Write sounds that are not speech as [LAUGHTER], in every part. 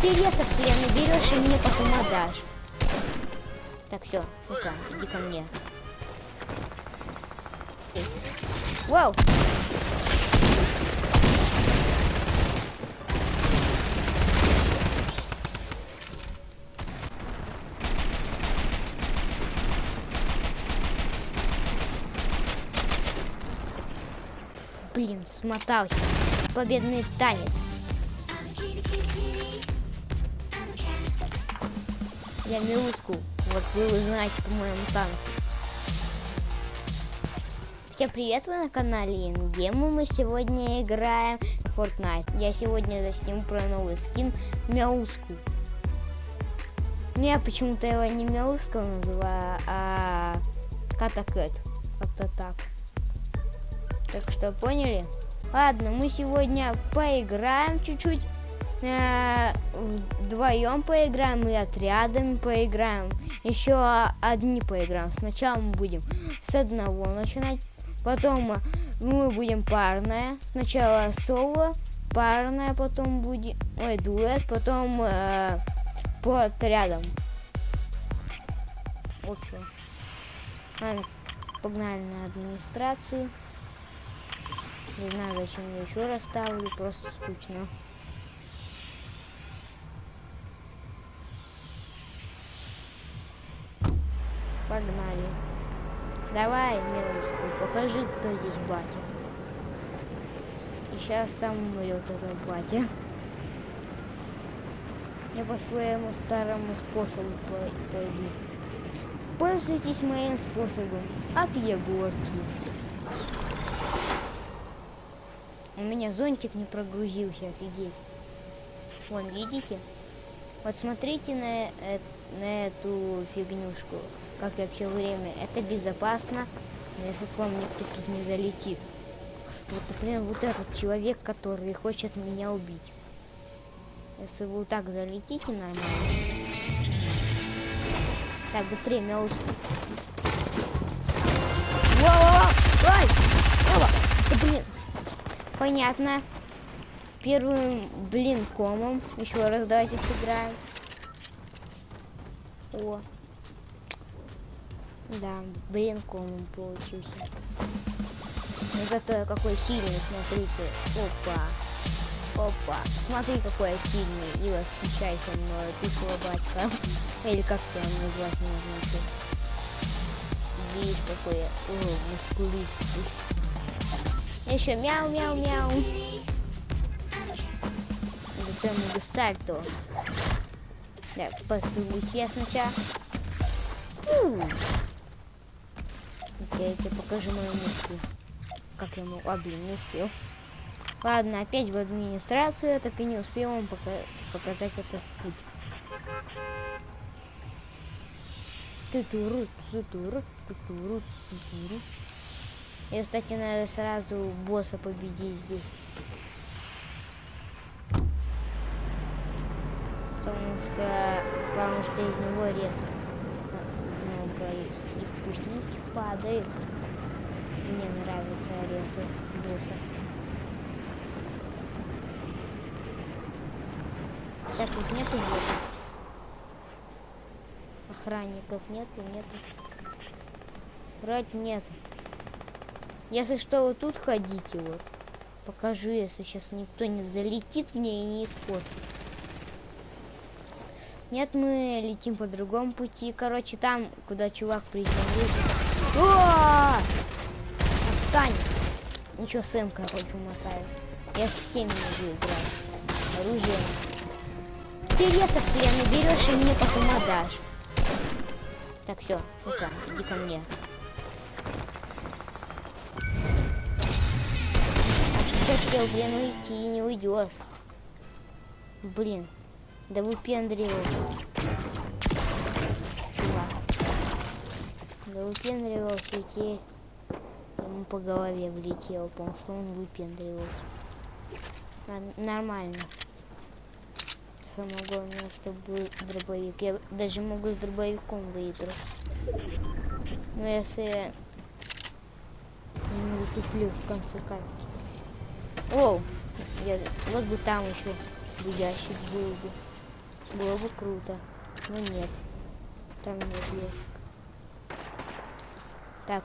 Ты лесов себе наберешь и мне потом отдашь. Так, все, ну-ка, иди ко мне. Вау! Блин, смотался. Победный танец. Я Милуску. Вот вы узнаете по моему танцу. Всем привет, вы на канале Ингему. Мы сегодня играем в Fortnite. Я сегодня засниму про новый скин Мяуску. Ну, я почему-то его не Мяуска называю, а Катакэт. Как-то так. Так что поняли? Ладно, мы сегодня поиграем чуть-чуть. Э, вдвоем поиграем и отрядами поиграем. Еще одни поиграем. Сначала мы будем с одного начинать. Потом мы будем парная. Сначала соло, парная, потом будет... Ой, дуэт, потом э, по отрядам. Ладно, погнали на администрацию. Не знаю, зачем я еще раз ставлю, просто скучно. Погнали. Давай, милочка, покажи, кто здесь батя. И сейчас сам умрет этот батя. Я по своему старому способу пойду. Пользуйтесь моим способом от Егорки. У меня зонтик не прогрузился, офигеть. Вон, видите? Вот смотрите на, э, на эту фигнюшку, как я все время. Это безопасно, если к вам никто тут не залетит. Вот, например, вот этот человек, который хочет меня убить. Если вы вот так залетите нормально. Так, быстрее, мяус. Ай! Да блин! Понятно. Первым блин комом. Еще раз давайте сыграем. О. Да, блин комом получился. Но зато какой сильный, смотрите. Опа. Опа. Смотри, какой я сильный. И восхищайся мной, ты слабачка. Или как ты назвать не знаю. Видишь, какой я. О, мускулистый. Еще мяу-мяу-мяу. Затем могу сальто. Так, посылусь я сначала. Я тебе покажу мою мысль. Как я могу... А, блин, не успел. Ладно, опять в администрацию. Я так и не успел вам пока... показать этот путь. Тутуру, тутуру, тутуру, тутуру. И, кстати, надо сразу босса победить здесь. Потому что, потому что из него рез много и вкусненьких падает. Мне нравятся резы босса. Так, тут нету босса. Охранников нету, нету. Вроде нету. Если что, вот тут ходите, вот. Покажу, если сейчас никто не залетит мне и не испортит. Нет, мы летим по другому пути. Короче, там, куда чувак приземлился. О! Отстань! Ничего, Сэм, короче, мотаю. Я с всеми могу играть. Оружие. Ты лесов себе наберешь и мне потом отдашь. Так, все, ну-ка, иди ко мне. хотел, блин, уйти, не уйдешь. Блин, да. Чувак. Да выпендривался и ему по голове влетел, потому что он выпендривался. Нормально. Самое главное, чтобы дробовик. Я даже могу с дробовиком выиграть. Но если я не затуплю в конце катки. О, я, вот бы там еще будящий был бы. Было бы круто. Но нет. Там нет ящик. Так.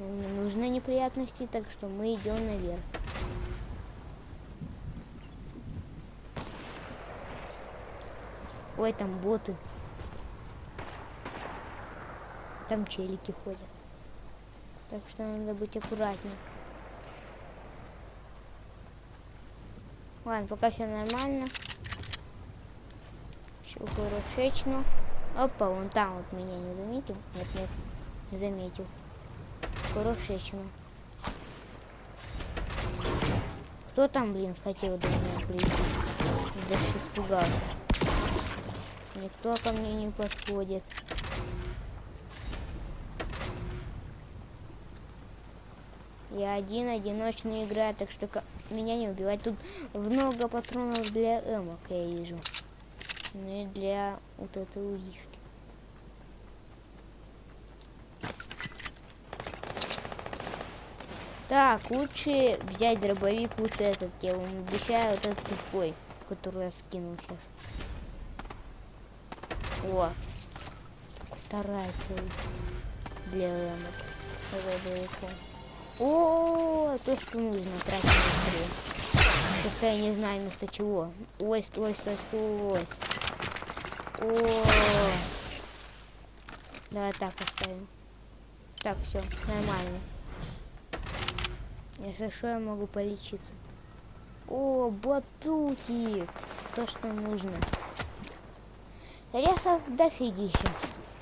Нам не нужны неприятности, так что мы идем наверх. Ой, там боты. Там челики ходят. Так что надо быть аккуратней. Ладно, пока все нормально. Все хорошечно. Опа, вон там вот меня не заметил. Нет, нет, не заметил. Хорошечно. Кто там, блин, хотел до меня прийти? Даже испугался. Никто ко мне не подходит. Я один, одиночный играю, так что меня не убивать. Тут много патронов для эмок, я вижу. Ну и для вот этой узишки. Так, лучше взять дробовик вот этот. Я вам обещаю, вот этот тупой, который я скинул сейчас. О, вторая цель для эмок. Дробовиком. О, то, что нужно тратить быстрее. Просто я не знаю вместо чего. Ой, стой, стой, стой. О, давай так оставим. Так, все, нормально. Если что, я могу полечиться. О, батутик. То, что нужно. Ресов дофигища.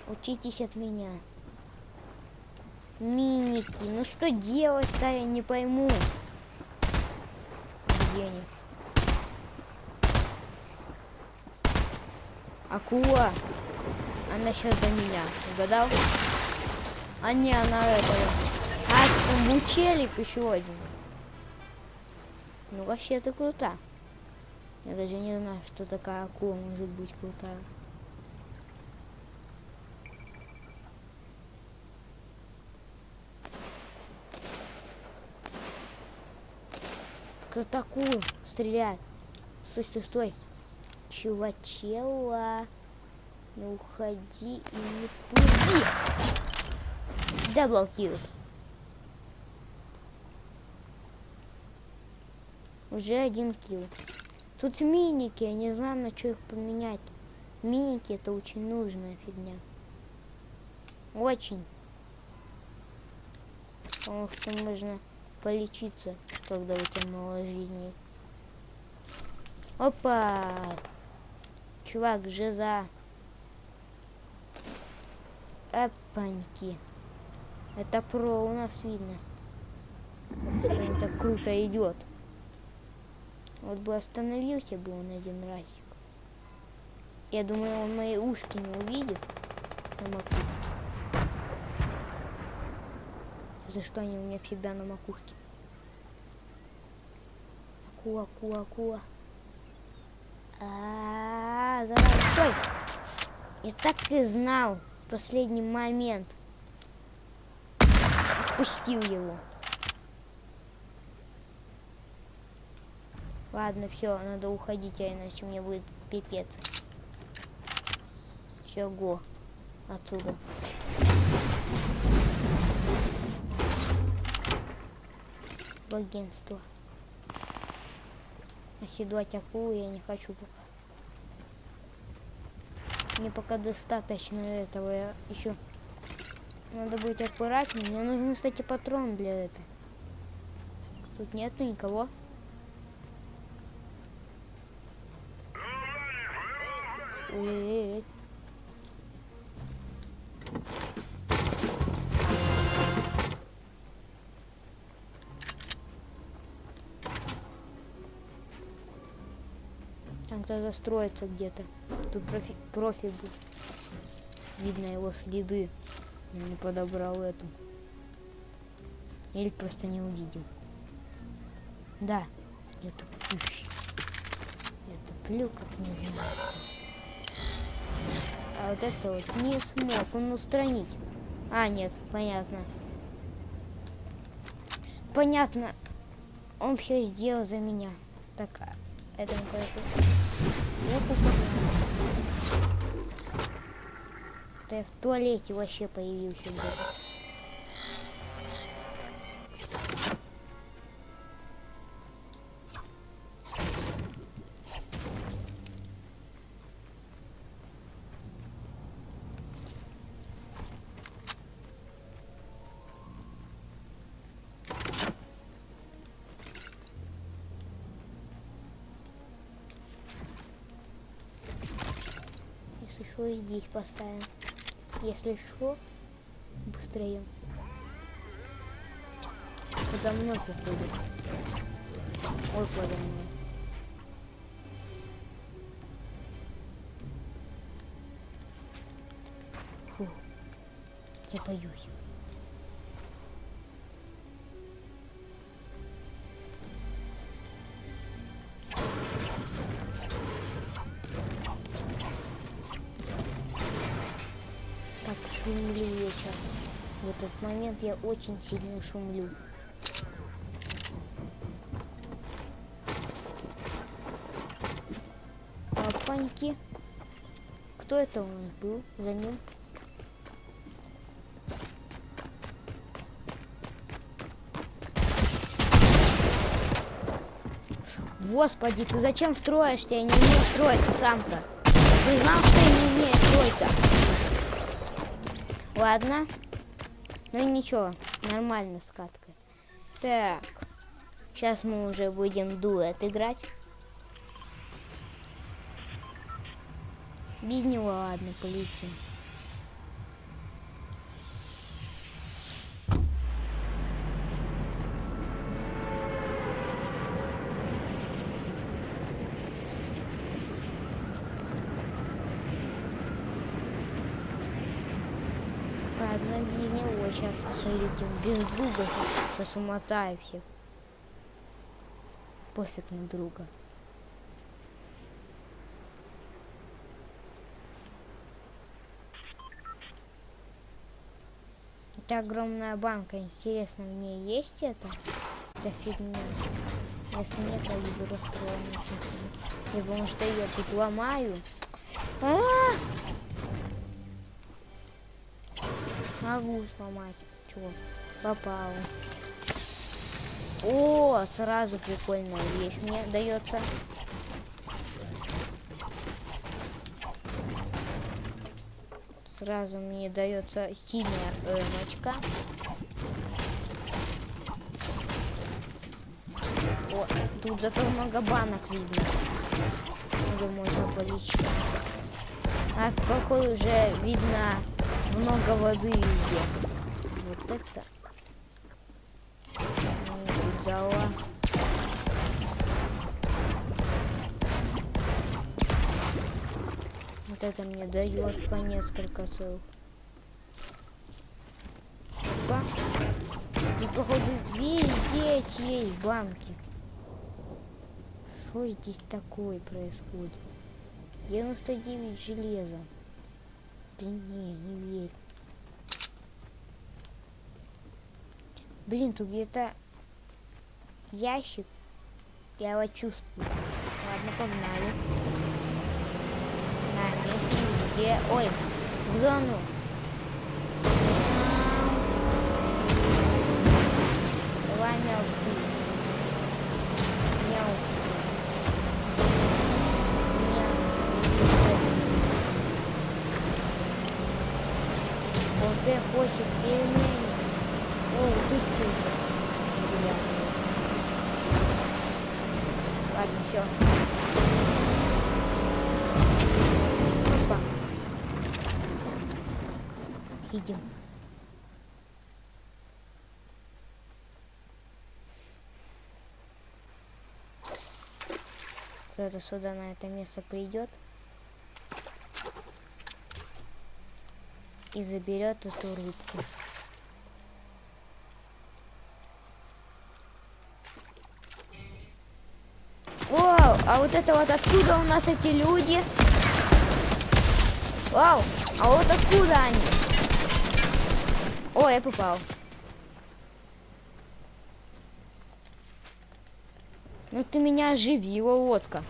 Учитесь от меня. Миники. Ну что делать-то, я не пойму. Где они? Акула. Она сейчас до меня. Угадал? А не, она этого. Бучелик еще один. Ну вообще ты крута. Я даже не знаю, что такая акула может быть крутая. Кто такую стреляет? Стой, стой, стой. Чувачела. Не уходи и не пуди. Даблкил. Уже один килл. Тут миники, я не знаю, на что их поменять. Миники это очень нужная фигня. Очень. Потому что можно полечиться когда у тебя мало жизни. Опа! Чувак, жиза. Эпаньки. Это про у нас видно. Что так круто идет. Вот бы остановился бы он один разик. Я думаю, он мои ушки не увидит на макушке. За что они у меня всегда на макушке? акула, акула, акула. А, -а, -а зараза, стой! Я так и знал в последний момент. Отпустил его. Ладно, все, надо уходить, а иначе мне будет пипец. Все, го. Отсюда. В агентство. Оседлать акулу я не хочу пока. Мне пока достаточно этого. Я еще надо быть аккуратнее. Мне нужны, кстати, патрон для этого. Тут нету никого. Ой-ой-ой. кто-то застроится где-то. Тут профи, профи был. Видно его следы. Он не подобрал эту. Или просто не увидел. Да, я тупущий. Я туплю, как не знаю. А вот это вот не смог он устранить. А, нет, понятно. Понятно. Он все сделал за меня. Так, а, это не пойду. Вот, Ты в туалете вообще появился. Блядь. Если что, здесь поставим. Если что, быстрее. Подо мной походит. Ой, подо мной. Фу. Я боюсь. Момент я очень сильно шумлю. Опаньки. Кто это нас был за ним? Господи, ты зачем строишься? Я не умею строиться сам-то. Ты знал, что я не умею строиться? Ладно. Ну ничего, нормально с каткой. Так. Сейчас мы уже будем дуэт играть. Без него ладно, полетим. Ладно, него сейчас полетим. Без друга сейчас умотаю всех. Пофиг на друга. Это огромная банка. Интересно, в ней есть это? Это фигня. Если нет, я буду расстроен очень сильно. Я потому что я тут ломаю. А -а -а! Могу сломать. Чего? Попал. О, сразу прикольная вещь мне дается. Сразу мне дается синяя эмочка. О, тут зато много банок видно. Где можно полечить. А какой уже видно много воды везде. Вот это. Ну, Дала. Вот это мне дает по несколько целых. Опа. И походу везде есть банки. Что здесь такое происходит? 99 железа. Да не, не верю. Блин, тут где-то ящик. Я его чувствую. Ладно, погнали. На месте где... Ой, в зону. Давай Хочет пельмени. О, тут куча. Ладно, все. Опа. Идем. Кто-то сюда на это место придет. И заберет эту рыбку. Вау, а вот это вот откуда у нас эти люди? Вау, а вот откуда они? О, я попал. Ну ты меня оживила, водка.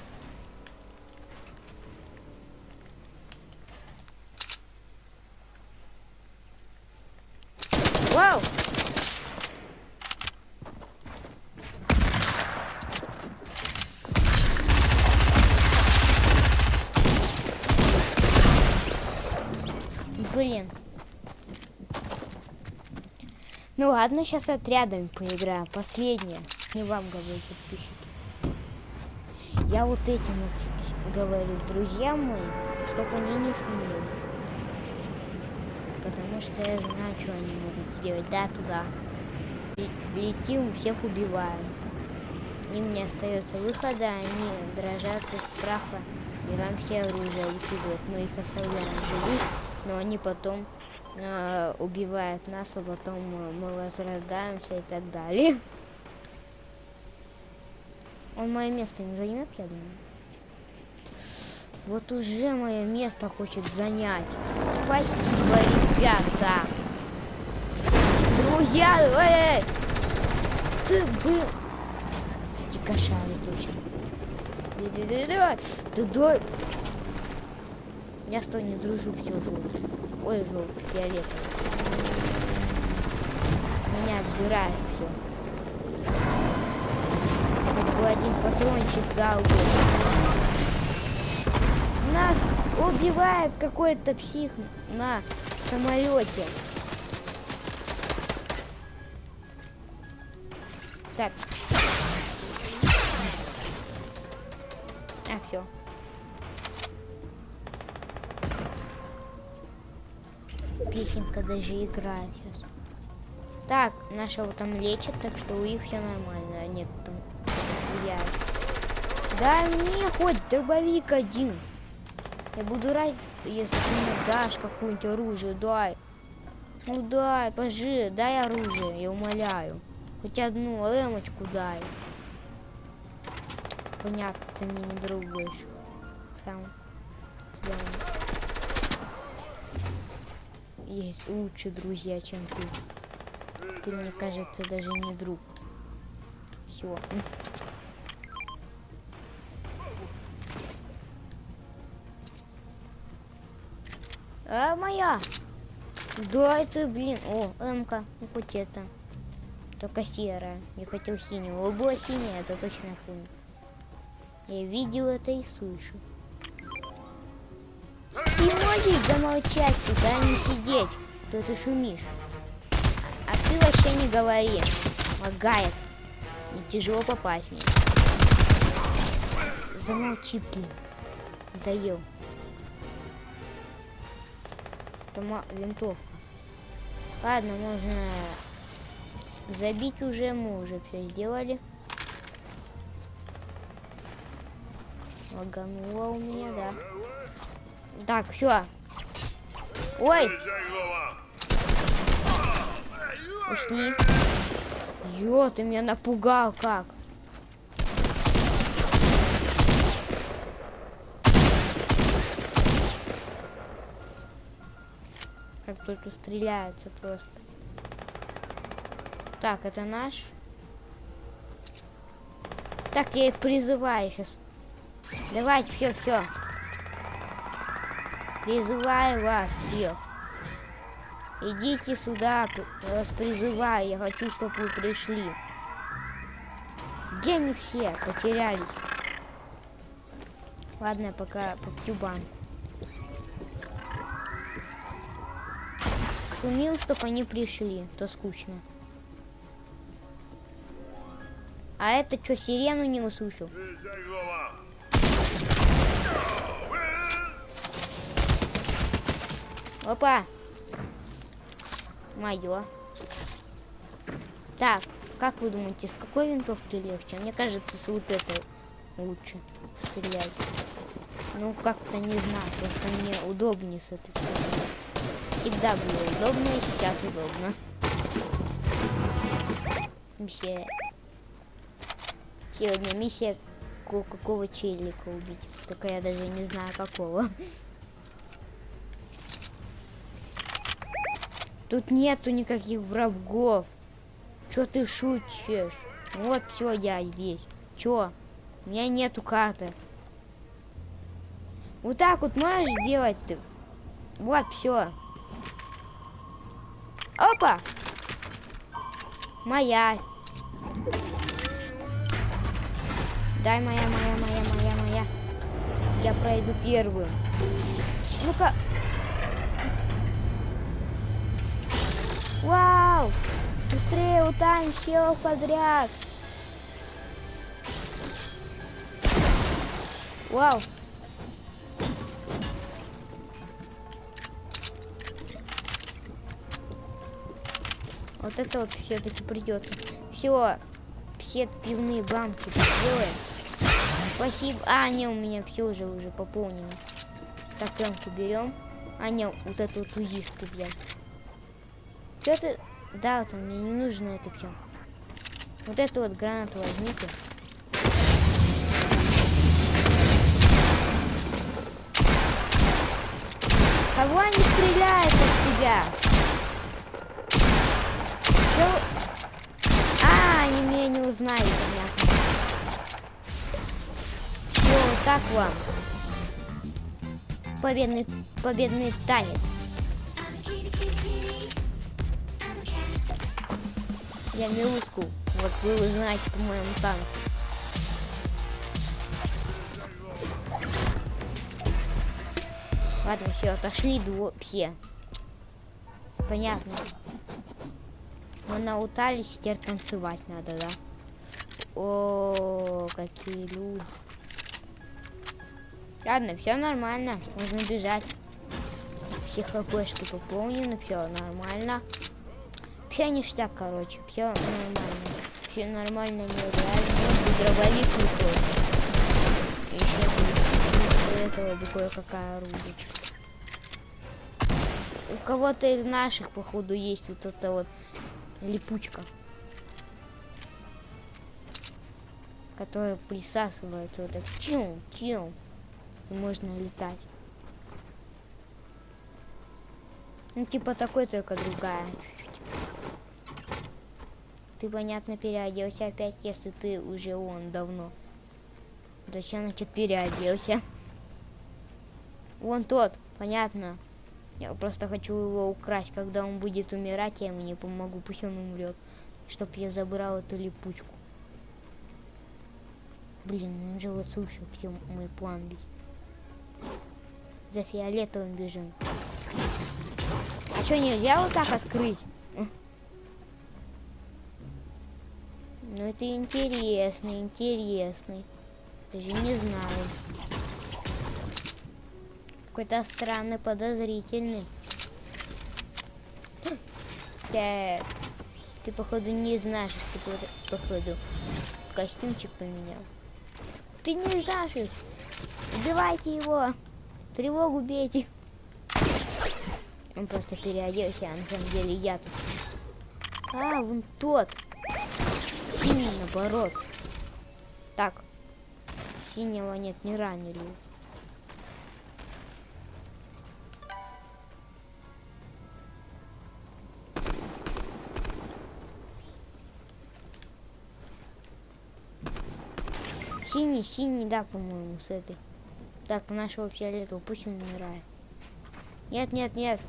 блин. Ну ладно, сейчас отрядами поиграем. Последнее. Не вам говорю, подписчики. Я вот этим вот говорю друзьям моим, чтобы они не шумели. Потому что я знаю, что они могут сделать. Да, туда. Летим, всех убиваем. Им не остается выхода, они дрожат от страха. И нам все оружие выкидывают. Мы их оставляем живых, но они потом э, убивают нас, а потом мы возрождаемся и так далее. Он мое место не займет, я думаю. Вот уже мое место хочет занять. Спасибо, ребята. Друзья, эй! Ты бы... Дикошары точно. Давай, да дай. Я с тобой не дружу, все желтый. Ой, желтый, фиолетовый. Меня отбирает все бы один патрончик бы. Нас убивает какой-то псих на самолете. Так. А, все. Песенка даже играет сейчас. Так, нашего там лечат, так что у них все нормально. А нет, там стреляют. Дай мне хоть дробовик один. Я буду рад, если ты мне дашь какое-нибудь оружие. Дай. Ну дай, пожи, дай оружие, я умоляю. Хоть одну лэмочку дай. Понятно, ты мне не друг больше. Сам. Сам. Есть лучшие друзья, чем ты. Ты, мне кажется, даже не друг. Все. А моя. Да, это, блин. О, М-ка. Ну, хоть это. Только серая. Я хотел синего. Было синее, это точно помню. Я видел это и слышу. Ты можешь замолчать сюда, не сидеть. Кто ты шумишь? А ты вообще не говори. Лагает. И тяжело попасть мне. Замолчи, блин. Доел автома винтовка. Ладно, можно забить уже, мы уже все сделали. Лагануло у меня, да. Так, все. Ой! Усни. Ё, ты меня напугал как. Как только стреляются просто. Так, это наш. Так, я их призываю сейчас. Давайте, все, все. Призываю вас всех. Идите сюда, вас призываю. Я хочу, чтобы вы пришли. Где они все? Потерялись. Ладно, пока по тюбам. шумил, чтобы они пришли, то скучно. А это что, сирену не услышал? Опа! Мое. Так, как вы думаете, с какой винтовки легче? Мне кажется, с вот этой лучше стрелять. Ну, как-то не знаю, просто мне удобнее с этой стороны всегда было удобно и сейчас удобно. Миссия. Сегодня миссия какого челика убить. Только я даже не знаю какого. [LAUGHS] Тут нету никаких врагов. Чё ты шутишь? Вот все, я здесь. Чё? У меня нету карты. Вот так вот можешь сделать ты? Вот все. Опа! Моя. Дай моя, моя, моя, моя, моя. Я пройду первую. Ну-ка. Вау! Быстрее утаем всех подряд! Вау! Вот это вот все-таки придется. Все, все пивные банки сделаем. Спасибо. А, не, у меня все уже уже пополнено. Так, пленку берем. А, не, вот эту вот узишку взять. Это? Да, вот мне не нужно это все. Вот эту вот гранату возьмите. Кого они стреляют от себя? Чё? А, они меня не узнали, понятно. Все, вот так вам. Победный, победный танец. Я Милуску. Вот вы узнаете по моему танцу. Ладно, все, отошли все. Понятно. Мы наутались, теперь танцевать надо, да? О, какие люди. Ладно, все нормально, можно бежать. Все хпшки пополнены, все нормально. Все ништяк, короче, все нормально. Все нормально, нереально. Дробовик не Еще этого бы кое-какая орудие у кого-то из наших, походу, есть вот эта вот липучка. Которая присасывается вот так. Чил, чил. Можно летать. Ну, типа такой, только другая. Ты, понятно, переоделся опять, если ты уже он давно. Зачем, значит, переоделся? Вон тот, понятно. Я просто хочу его украсть. Когда он будет умирать, я ему не помогу. Пусть он умрет. Чтоб я забрал эту липучку. Блин, он же вот слышал все мой план ведь. За фиолетовым бежим. А что, нельзя вот так открыть? Ну это интересный, интересный. Даже не знаю какой-то странный, подозрительный. [GASPS] Так. Ты, походу, не знаешь, ты, походу, костюмчик поменял. Ты не знаешь. Убивайте его. Тревогу бейте. Он просто переоделся, а на самом деле я тут. А, вон тот. Синий, наоборот. Так. Синего нет, не ранили. Синий, синий, да, по-моему, с этой. Так, нашего фиолетового, пусть он умирает. Нет, нет, нет.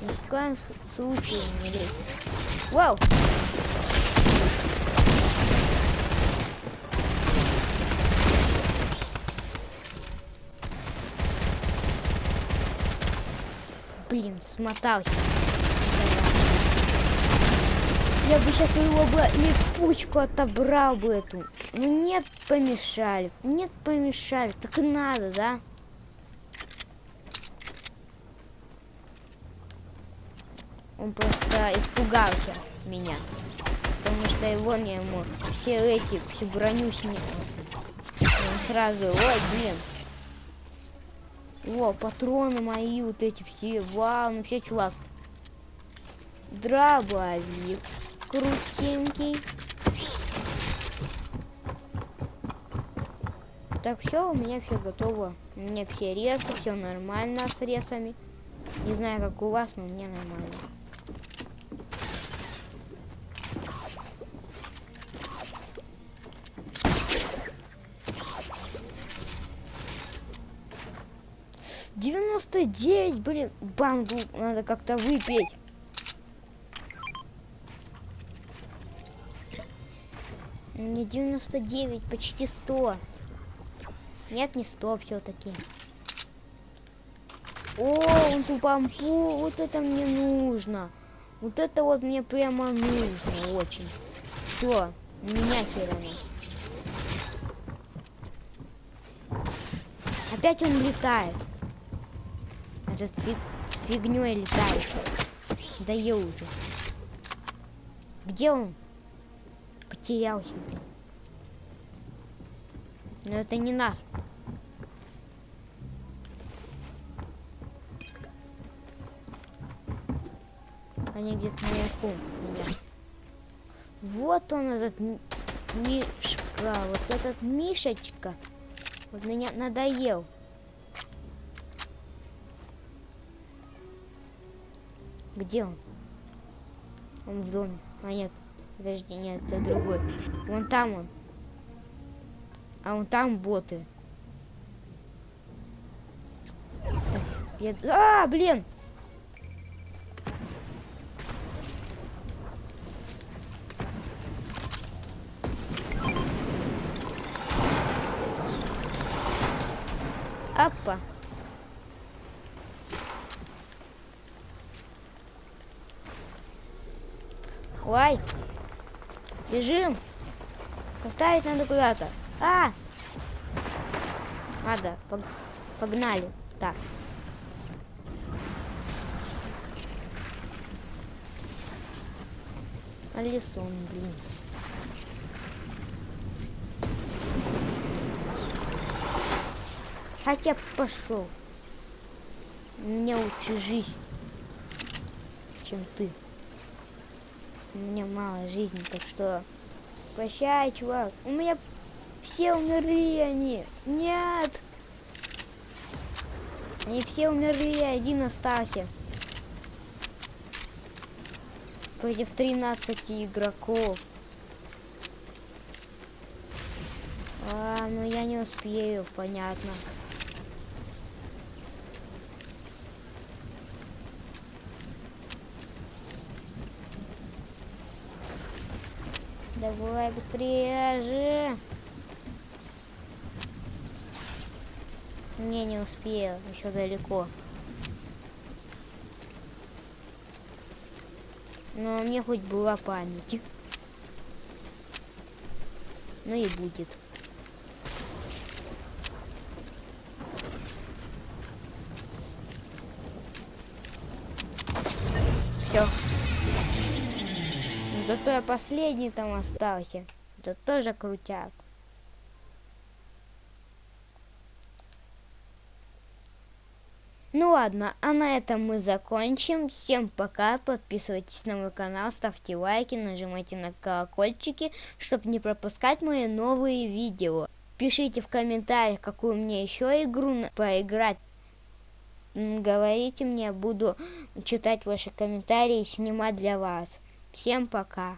Ни в коем случае не лезь. Вау! Смотался. Я бы сейчас его бы липучку отобрал бы эту. Ну нет, помешали. Нет, помешали. Так и надо, да? Он просто испугался меня. Потому что его не ему все эти, всю броню снимался. Он сразу, ой, блин. О, патроны мои вот эти все. Вау, ну все, чувак. Дробовик. Крутенький. Так, все, у меня все готово. У меня все резы, все нормально с резами. Не знаю, как у вас, но у меня нормально. Девяносто девять, блин, бангу надо как-то выпить. Не 99, почти 100. Нет, не стоп все-таки. О, он тупампу, вот это мне нужно. Вот это вот мне прямо нужно очень. Все, менять его. Опять он летает. Этот фиг, фигней летает. Даю уже. Где он? Потерялся. Но это не наш. Они где-то наверху меня. Вот он этот Мишка, вот этот Мишечка. Вот меня надоел. Где он? Он в доме. А нет, подожди, нет, это другой. Вон там он. А вон там боты. Я... А, блин! Опа. Ой. Бежим. Поставить надо куда-то. А! Надо. Погнали. Так. Алисон, блин. Хотя пошел. Мне лучше жизнь, чем ты. У меня мало жизни, так что прощай, чувак. У меня все умерли они. Нет. Они все умерли, один остался. Против 13 игроков. А, ну я не успею, понятно. Давай быстрее же. Не, не успел, еще далеко. Но мне хоть была память. Ну и будет. Все. Зато я последний там остался. Это тоже крутяк. Ну ладно, а на этом мы закончим. Всем пока, подписывайтесь на мой канал, ставьте лайки, нажимайте на колокольчики, чтобы не пропускать мои новые видео. Пишите в комментариях, какую мне еще игру поиграть. Говорите мне, буду читать ваши комментарии и снимать для вас. Всем пока.